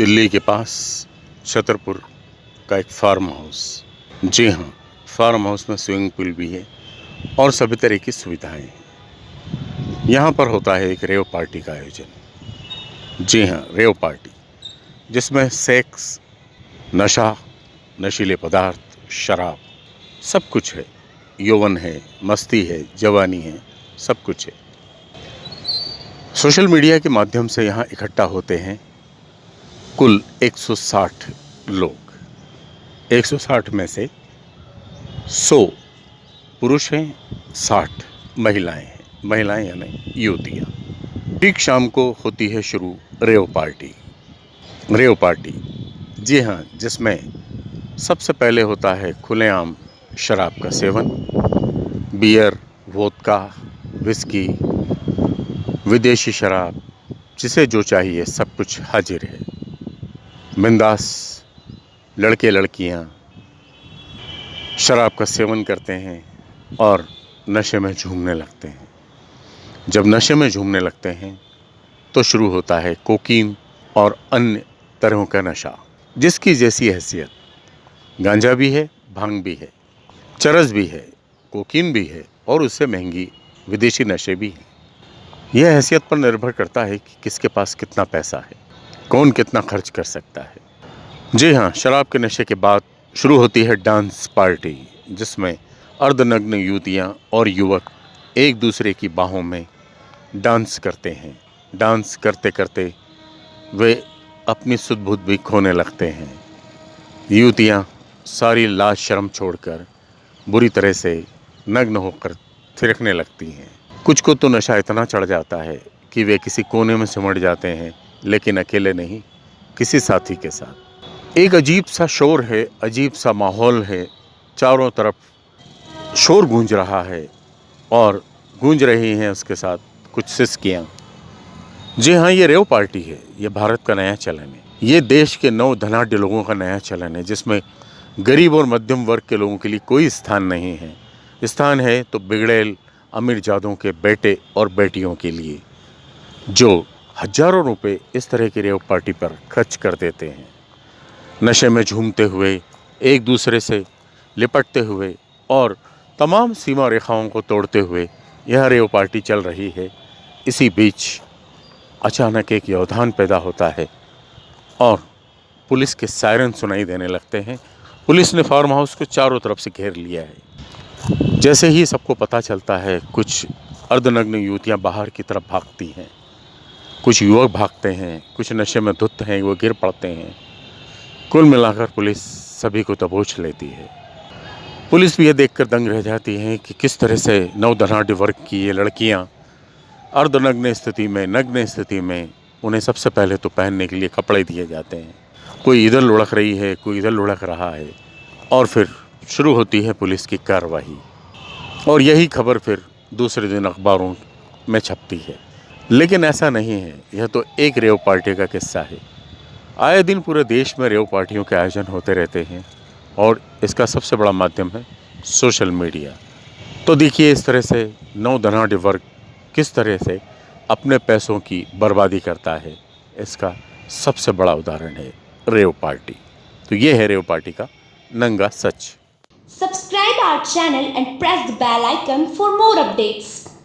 दिल्ली के पास छतरपुर का एक फार्म हाउस। जी हाँ फार्म हाउस में स्विमिंग पूल भी है और सभी तरह की सुविधाएँ हैं। यहाँ पर होता है एक रेव पार्टी का आयोजन। जी हाँ रेव पार्टी, जिसमें सेक्स, नशा, नशीले पदार्थ, शराब, सब कुछ है। यौवन है, मस्ती है, जवानी है, सब कुछ है। सोशल मीडिया के माध्यम से यहाँ इकट्ठा होते हैं कुल 160 लोग। 160 में से 100 पुरुष हैं 60 महिलाएँ हैं। महिलाएँ यानी युवतियाँ। ठीक शाम को होती है शुरू रेव पार्टी। Rave party. जी हाँ जिसमें सबसे पहले होता है खुलेआम शराब का सेवन, बियर, वोदका, विस्की, विदेशी शराब, जिसे जो चाहिए सब कुछ हाजिर है। बिंदास लड़के लड़कियाँ शराब का सेवन करते हैं और नशे में झूमने लगते हैं। जब नशे में झूमने लगते हैं तो शुरू होता है कोकीन और अन्य तरहों का नशा, जिसकी जैसी हैसियत। गांजा भी है, भाँग भी है, चरस भी है, कोकीन भी है और उससे महँगी विदेशी नशे भी हैं। यह हैसियत पर निर्भर करता है कि किसके पास कितना पैसा है। कौन कितना खर्च कर सकता है? जी हाँ शराब के नशे के बाद शुरू होती है डांस पार्टी, जिसमें अर्धनग्न युवतियाँ और युवक एक दूसरे की बाहों में डांस करते हैं। डांस करते करते वे अपनी सुध बुध भी खोने लगते हैं। युवतियाँ सारी लाज शर्म छोड़कर बुरी तरह से नग्न होकर थिरकने लगती हैं। कुछ को तो नशा इतना चढ़ जाता है कि वे किसी कोने में सिमट जाते हैं लेकिन अकेले नहीं, किसी साथी के साथ। एक अजीब सा शोर है, अजीब सा माहौल है, चारों तरफ़ शोर गूंज रहा है और गूंज रही हैं उसके साथ कुछ सिस्कियाँ। जी हाँ ये रेव पार्टी है, ये भारत का नया चलन है। ये देश के नौ धनाढ़ लोगों का नया चलन है, जिसमें गरीब और मध्यम वर्ग के लोगों के लिए कोई स्थान नहीं है। स्थान है तो बिगड़ेल अमीर जादों के बेटे और बेटियों के लिए, जो हज़ारों रुपए इस तरह की रेव पार्टी पर खर्च कर देते हैं। नशे में झूमते हुए, एक दूसरे से लिपटते हुए और तमाम सीमा रेखाओं को तोड़ते हुए यह रेव पार्टी चल रही है। इसी बीच अचानक एक व्यवधान पैदा होता है और पुलिस के सायरन सुनाई देने लगते हैं। पुलिस ने फार्म हाउस को चारों तरफ़ से घेर लिया है। जैसे ही सबको पता चलता है, कुछ अर्धनग्न युवतियाँ बाहर की तरफ़ भागती हैं। कुछ युवक भागते हैं, कुछ नशे में धुत हैं, वो गिर पड़ते हैं। कुल मिलाकर पुलिस सभी को दबोच लेती है। पुलिस भी ये देखकर दंग रह जाती है कि किस तरह से नौ धनाढ़ वर्ग की ये लड़कियाँ अर्धनग्न स्थिति में, नग्न स्थिति में उन्हें सबसे पहले तो पहनने के लिए कपड़े दिए जाते हैं। कोई इधर लुढ़क रही है, कोई इधर लुढ़क रहा है। और फिर शुरू होती है पुलिस की कार्रवाई। और यही खबर फिर दूसरे दिन अखबारों में छपती है। लेकिन ऐसा नहीं है। यह तो एक रेव पार्टी का किस्सा है। आए दिन पूरे देश में रेव पार्टियों के आयोजन होते रहते हैं और इसका सबसे बड़ा माध्यम है सोशल मीडिया। तो देखिए इस तरह से नौ धनाढ़ वर्ग किस तरह से अपने पैसों की बर्बादी करता है, इसका सबसे बड़ा उदाहरण है रेव पार्टी। तो ये है रेव पार्टी का नंगा सच। Subscribe our channel and press the bell icon for more updates.